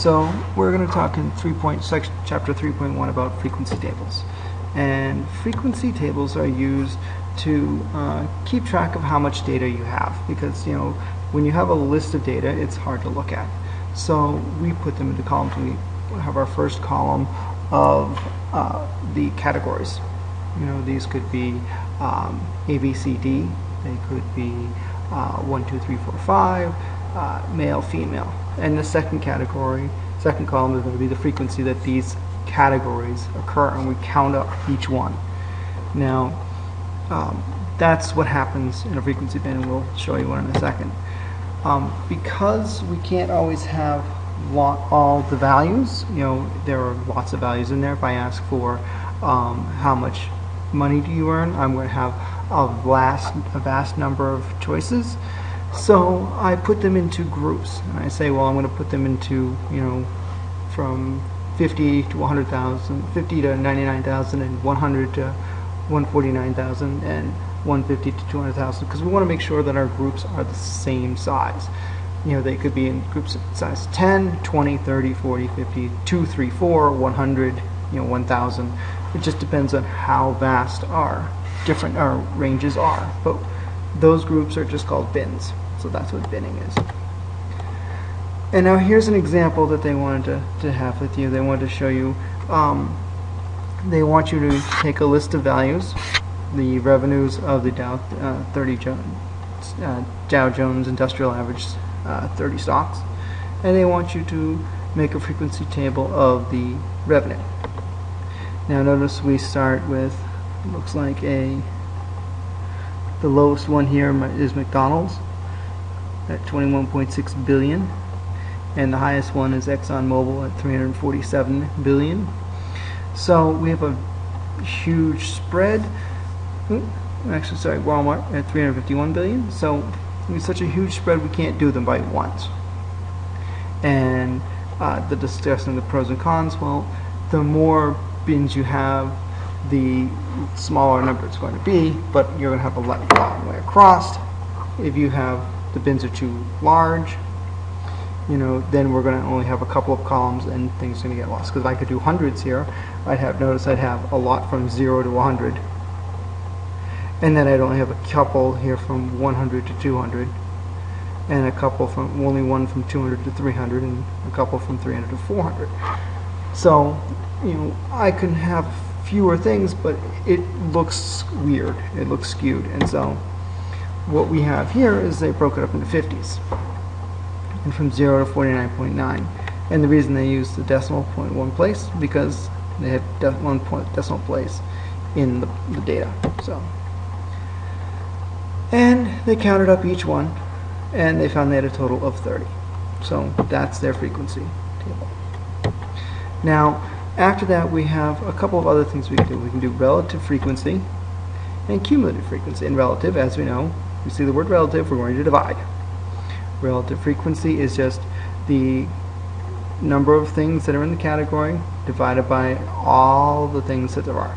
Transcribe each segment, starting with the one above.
So we're going to talk in three point section chapter 3.1 about frequency tables. And frequency tables are used to uh, keep track of how much data you have because you know when you have a list of data it's hard to look at. So we put them into columns. We have our first column of uh, the categories. You know these could be um, A, B, C, D. They could be uh, 1, 2, 3, 4, 5, uh, male, female. And the second category, second column is going to be the frequency that these categories occur, and we count up each one. Now, um, that's what happens in a frequency bin, and we'll show you one in a second. Um, because we can't always have all the values, you know, there are lots of values in there. If I ask for um, how much money do you earn, I'm going to have a vast, a vast number of choices. So I put them into groups. And I say, well, I'm going to put them into, you know, from 50 to 100,000, 50 to 99,000, and 100 to 149,000, and 150 to 200,000, because we want to make sure that our groups are the same size. You know, they could be in groups of size 10, 20, 30, 40, 50, 2, 3, 4, 100, you know, 1,000. It just depends on how vast our different our ranges are. But those groups are just called bins. So that's what binning is. And now here's an example that they wanted to, to have with you. They wanted to show you, um, they want you to take a list of values, the revenues of the Dow uh, 30 jo uh, Dow Jones Industrial Average uh, 30 stocks, and they want you to make a frequency table of the revenue. Now notice we start with, looks like a, the lowest one here is McDonald's at 21.6 billion and the highest one is ExxonMobil at 347 billion. So we have a huge spread. Actually, sorry, Walmart at 351 billion. So with such a huge spread, we can't do them by ones. And uh, the discussing the pros and cons. Well, the more bins you have, the smaller number it's going to be, but you're going to have a long way across. If you have the bins are too large, you know, then we're going to only have a couple of columns and things are going to get lost. Because if I could do hundreds here, I'd have, notice I'd have a lot from 0 to 100. And then I'd only have a couple here from 100 to 200. And a couple from, only one from 200 to 300, and a couple from 300 to 400. So, you know, I can have fewer things, but it looks weird. It looks skewed. And so, what we have here is they broke it up into 50s and from 0 to 49.9 and the reason they use the decimal point one place because they had de one point decimal place in the, the data so and they counted up each one and they found they had a total of 30 so that's their frequency table now after that we have a couple of other things we can do we can do relative frequency and cumulative frequency and relative as we know we see the word relative, we're going to divide. Relative frequency is just the number of things that are in the category divided by all the things that there are.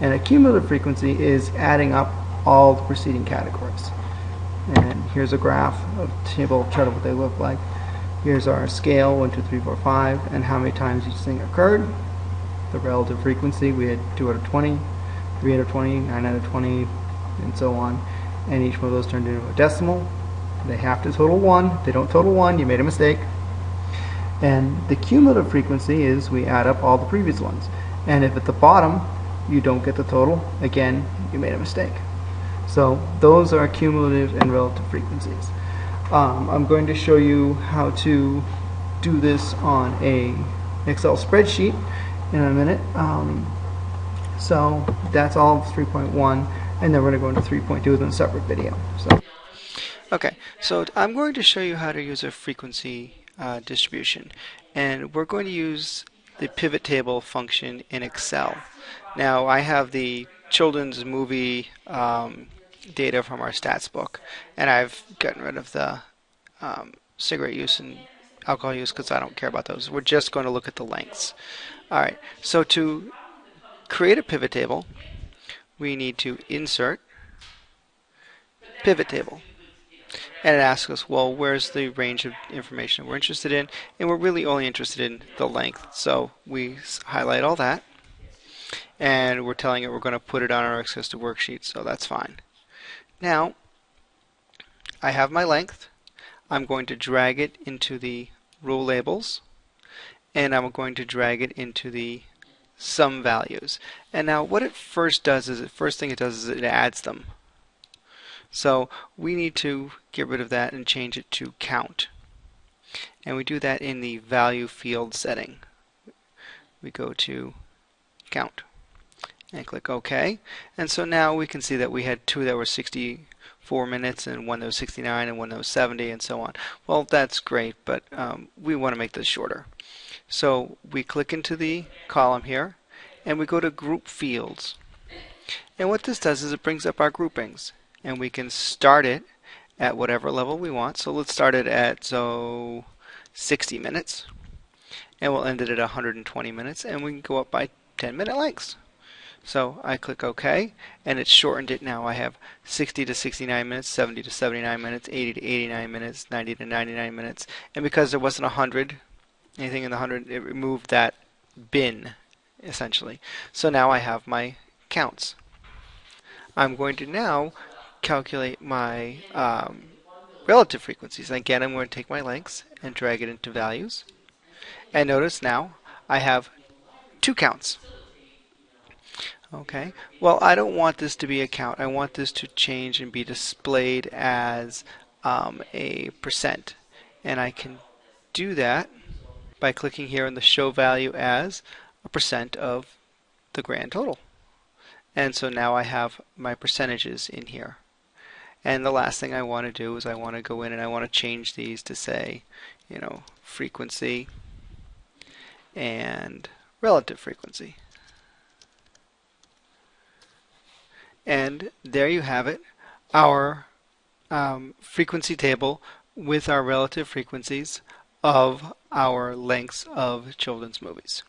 And a cumulative frequency is adding up all the preceding categories. And here's a graph, a table chart of what they look like. Here's our scale, 1, 2, 3, 4, 5, and how many times each thing occurred. The relative frequency, we had 2 out of 20, 3 out of 20, 9 out of 20, and so on and each one of those turned into a decimal. They have to total 1. They don't total 1, you made a mistake. And the cumulative frequency is we add up all the previous ones. And if at the bottom you don't get the total, again, you made a mistake. So those are cumulative and relative frequencies. Um, I'm going to show you how to do this on a Excel spreadsheet in a minute. Um, so that's all 3.1 and then we're going to go into 3.2 in a separate video. So. Okay, so I'm going to show you how to use a frequency uh, distribution and we're going to use the pivot table function in Excel. Now I have the children's movie um, data from our stats book and I've gotten rid of the um, cigarette use and alcohol use because I don't care about those. We're just going to look at the lengths. Alright, so to create a pivot table we need to insert pivot table. and it asks us, well, where's the range of information we're interested in? And we're really only interested in the length. So we highlight all that, and we're telling it we're going to put it on our access to worksheet, so that's fine. Now, I have my length. I'm going to drag it into the row labels, and I'm going to drag it into the sum values. And now what it first does is, the first thing it does is it adds them. So we need to get rid of that and change it to count. And we do that in the value field setting. We go to count and click OK. And so now we can see that we had two that were 64 minutes and one that was 69 and one that was 70 and so on. Well, that's great, but um, we want to make this shorter. So we click into the column here and we go to group fields. And what this does is it brings up our groupings and we can start it at whatever level we want. So let's start it at so 60 minutes and we'll end it at 120 minutes and we can go up by 10 minute lengths. So I click OK and it's shortened it now. I have 60 to 69 minutes, 70 to 79 minutes, 80 to 89 minutes, 90 to 99 minutes and because there wasn't 100 anything in the 100 it removed that bin essentially. So now I have my counts. I'm going to now calculate my um, relative frequencies. Again, I'm going to take my lengths and drag it into values. And notice now I have two counts. Okay, well I don't want this to be a count. I want this to change and be displayed as um, a percent. And I can do that by clicking here on the show value as a percent of the grand total. And so now I have my percentages in here. And the last thing I want to do is I want to go in and I want to change these to say, you know, frequency and relative frequency. And there you have it, our um, frequency table with our relative frequencies of our lengths of children's movies.